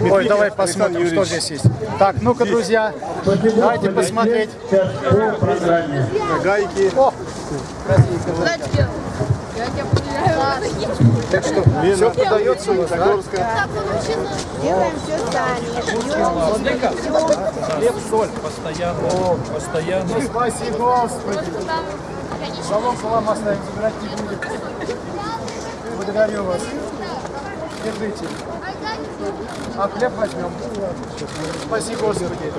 Ой, давай посмотрим, что здесь есть. Так, ну-ка, друзья, давайте посмотреть. Гайки. О. Так что, все продается у вас, да? Делаем все сами. Хлеб, соль. Постоянно, постоянно. Спаси Господи. Салон салам оставим, забирать не будем. Благодарю вас. Держите. А хлеб возьмем. Спаси Господи.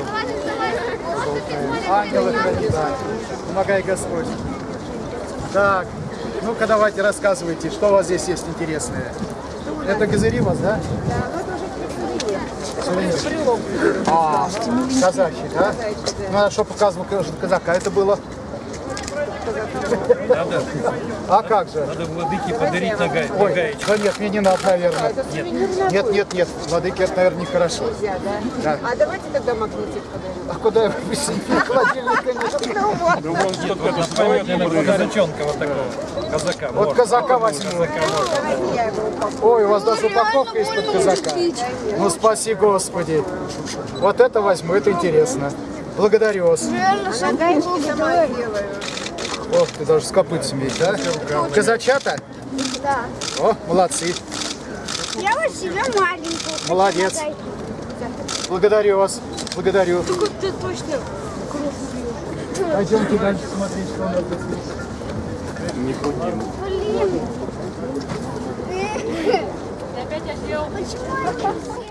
Ангелы храни, да. Помогай Господь. Так, ну-ка давайте рассказывайте, что у вас здесь есть интересное. Это газыри вас, да? Сувенир. А, казачий, да? Ну, а что показывал казака, это было? Надо, А как же? надо владыке подарить на, га... на Ой, гаечку. да нет, мне не надо, наверное. Нет, нет, нет, нет. Владыке это, наверное, нехорошо. Да. А давайте тогда магнитик подарим. А куда я выпустил? Холодильника нет. Нет, вот это памятный казачонка вот такого. Казака. Вот казака возьму. Давайте я его упаковку. Ой, у вас даже упаковка из-под казака. Ну, спаси Господи. Вот это возьму, это интересно. Благодарю вас. Гаечки Ох, ты даже с копытцами есть, да? Казачата? Да. О, молодцы. Я вот себе маленькую. Молодец. Благодарю вас. Благодарю. Ты точно Пойдемте дальше смотреть, что у нас здесь. Не будем. Блин. Опять я съел. Почему?